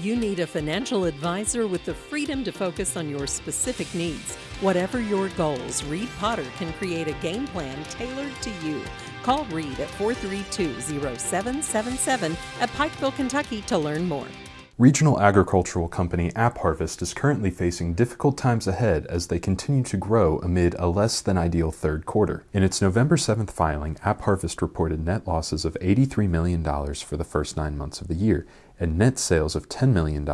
You need a financial advisor with the freedom to focus on your specific needs. Whatever your goals, Reed Potter can create a game plan tailored to you. Call Reed at 432 0777 at Pikeville, Kentucky to learn more. Regional agricultural company AppHarvest is currently facing difficult times ahead as they continue to grow amid a less than ideal third quarter. In its November 7th filing, AppHarvest reported net losses of $83 million for the first nine months of the year and net sales of $10 million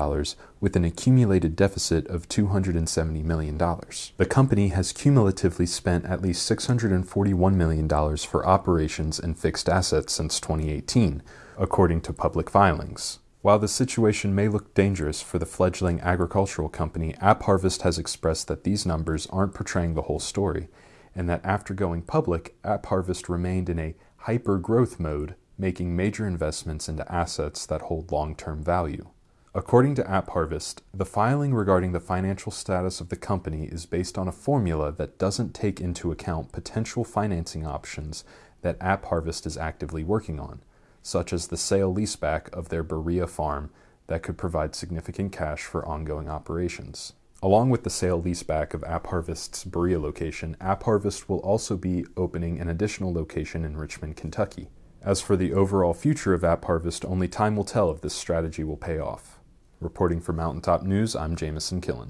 with an accumulated deficit of $270 million. The company has cumulatively spent at least $641 million for operations and fixed assets since 2018, according to public filings. While the situation may look dangerous for the fledgling agricultural company, AppHarvest has expressed that these numbers aren't portraying the whole story, and that after going public, AppHarvest remained in a hyper growth mode, making major investments into assets that hold long term value. According to AppHarvest, the filing regarding the financial status of the company is based on a formula that doesn't take into account potential financing options that AppHarvest is actively working on such as the sale leaseback of their Berea farm that could provide significant cash for ongoing operations. Along with the sale leaseback of AppHarvest's Berea location, AppHarvest will also be opening an additional location in Richmond, Kentucky. As for the overall future of AppHarvest, only time will tell if this strategy will pay off. Reporting for Mountaintop News, I'm Jamison Killen.